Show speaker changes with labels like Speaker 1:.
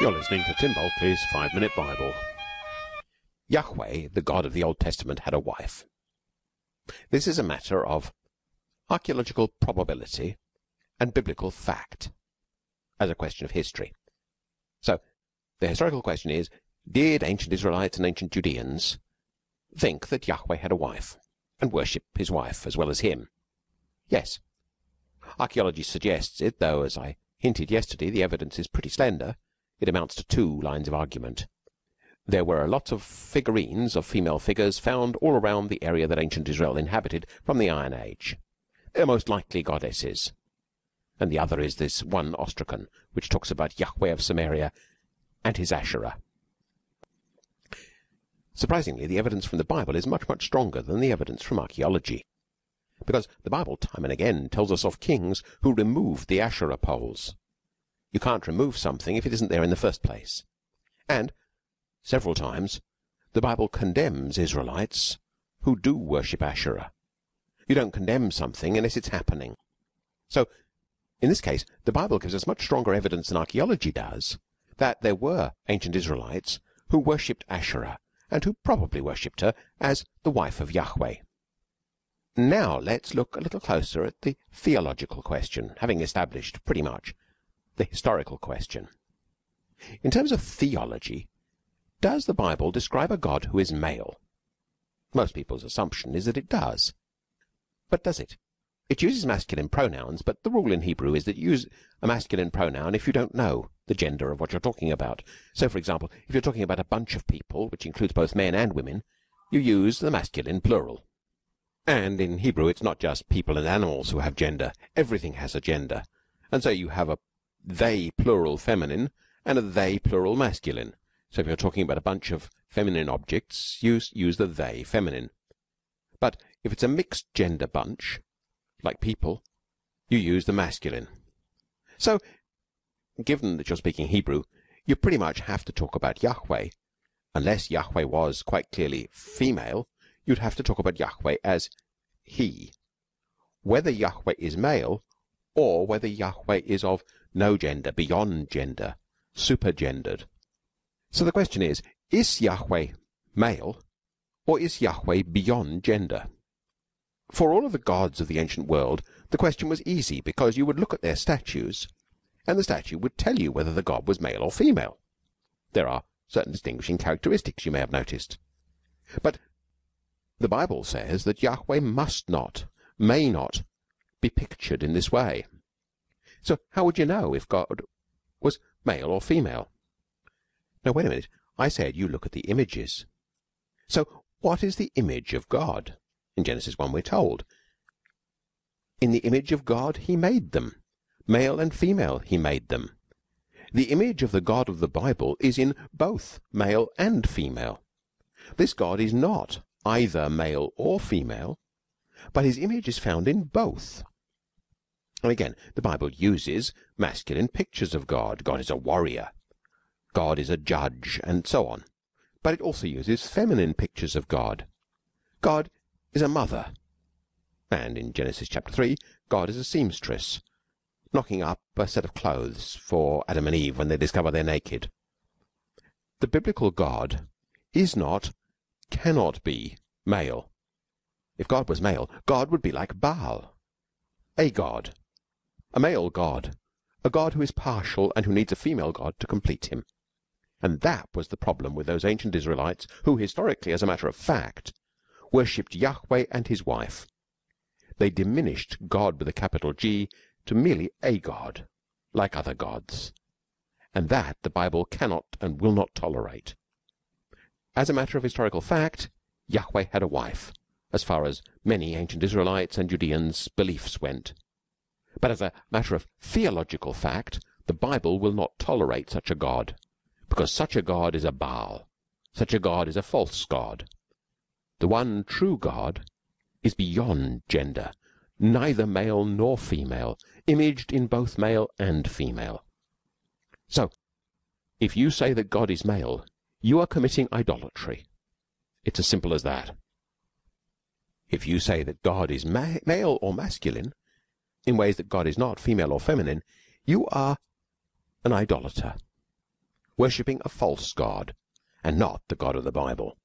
Speaker 1: You're listening to Tim Bulkeley's Five Minute Bible. Yahweh, the God of the Old Testament, had a wife. This is a matter of archaeological probability and biblical fact as a question of history. So, the historical question is Did ancient Israelites and ancient Judeans think that Yahweh had a wife and worship his wife as well as him? Yes. Archaeology suggests it, though, as I hinted yesterday, the evidence is pretty slender it amounts to two lines of argument. There were lots of figurines of female figures found all around the area that ancient Israel inhabited from the Iron Age. They are most likely goddesses. And the other is this one ostracon, which talks about Yahweh of Samaria and his Asherah. Surprisingly, the evidence from the Bible is much, much stronger than the evidence from archaeology. Because the Bible time and again tells us of kings who removed the Asherah poles. You can't remove something if it isn't there in the first place. And, several times, the Bible condemns Israelites who do worship Asherah. You don't condemn something unless it's happening. So, in this case, the Bible gives us much stronger evidence than archaeology does that there were ancient Israelites who worshipped Asherah and who probably worshipped her as the wife of Yahweh. Now let's look a little closer at the theological question, having established pretty much the historical question. In terms of theology, does the Bible describe a God who is male? Most people's assumption is that it does. But does it? It uses masculine pronouns, but the rule in Hebrew is that you use a masculine pronoun if you don't know the gender of what you're talking about. So, for example, if you're talking about a bunch of people, which includes both men and women, you use the masculine plural. And in Hebrew, it's not just people and animals who have gender. Everything has a gender. And so you have a they plural feminine and a they plural masculine. So if you're talking about a bunch of feminine objects, use use the they feminine. But if it's a mixed gender bunch, like people, you use the masculine. So, given that you're speaking Hebrew, you pretty much have to talk about Yahweh. Unless Yahweh was quite clearly female, you'd have to talk about Yahweh as he. Whether Yahweh is male or whether Yahweh is of no gender, beyond gender, supergendered. So the question is, is Yahweh male or is Yahweh beyond gender? For all of the gods of the ancient world, the question was easy because you would look at their statues and the statue would tell you whether the god was male or female. There are certain distinguishing characteristics you may have noticed. But the Bible says that Yahweh must not, may not, be pictured in this way. So how would you know if God was male or female? Now wait a minute. I said you look at the images. So what is the image of God? In Genesis 1 we're told. In the image of God he made them. Male and female he made them. The image of the God of the Bible is in both male and female. This God is not either male or female, but his image is found in both. And again, the Bible uses masculine pictures of God. God is a warrior. God is a judge, and so on. But it also uses feminine pictures of God. God is a mother. And in Genesis chapter 3, God is a seamstress, knocking up a set of clothes for Adam and Eve when they discover they're naked. The biblical God is not, cannot be, male. If God was male, God would be like Baal, a God a male god, a god who is partial and who needs a female god to complete him. And that was the problem with those ancient Israelites who, historically, as a matter of fact, worshipped Yahweh and his wife. They diminished God with a capital G to merely a god, like other gods. And that the Bible cannot and will not tolerate. As a matter of historical fact, Yahweh had a wife, as far as many ancient Israelites and Judeans' beliefs went. But as a matter of theological fact, the Bible will not tolerate such a God, because such a God is a Baal, such a God is a false God. The one true God is beyond gender, neither male nor female, imaged in both male and female. So, if you say that God is male, you are committing idolatry. It's as simple as that. If you say that God is ma male or masculine, in ways that God is not female or feminine, you are an idolater. worshipping a false God and not the God of the Bible.